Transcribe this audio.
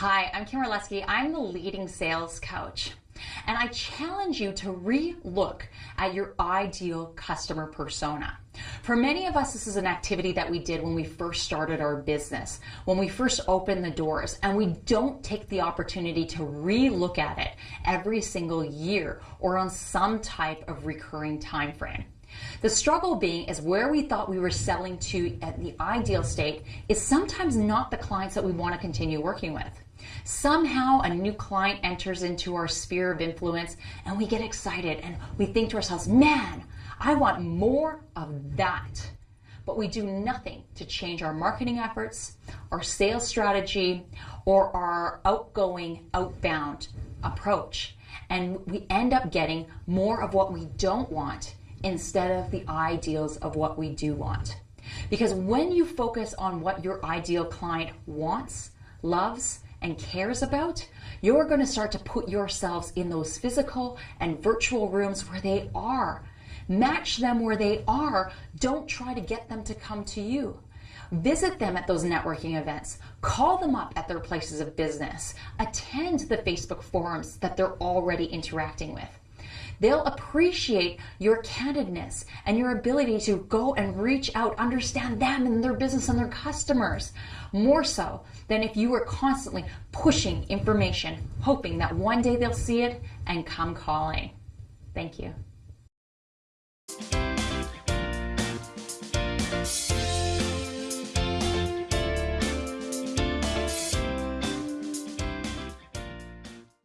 Hi, I'm Kim Orlesky. I'm the leading sales coach. And I challenge you to re-look at your ideal customer persona. For many of us, this is an activity that we did when we first started our business, when we first opened the doors, and we don't take the opportunity to re-look at it every single year or on some type of recurring time frame. The struggle being is where we thought we were selling to at the ideal state is sometimes not the clients that we want to continue working with. Somehow a new client enters into our sphere of influence and we get excited and we think to ourselves, man, I want more of that. But we do nothing to change our marketing efforts, our sales strategy, or our outgoing, outbound approach. And we end up getting more of what we don't want instead of the ideals of what we do want. Because when you focus on what your ideal client wants, loves, and cares about, you're going to start to put yourselves in those physical and virtual rooms where they are. Match them where they are. Don't try to get them to come to you. Visit them at those networking events. Call them up at their places of business. Attend the Facebook forums that they're already interacting with. They'll appreciate your candidness and your ability to go and reach out, understand them and their business and their customers more so than if you were constantly pushing information, hoping that one day they'll see it and come calling. Thank you.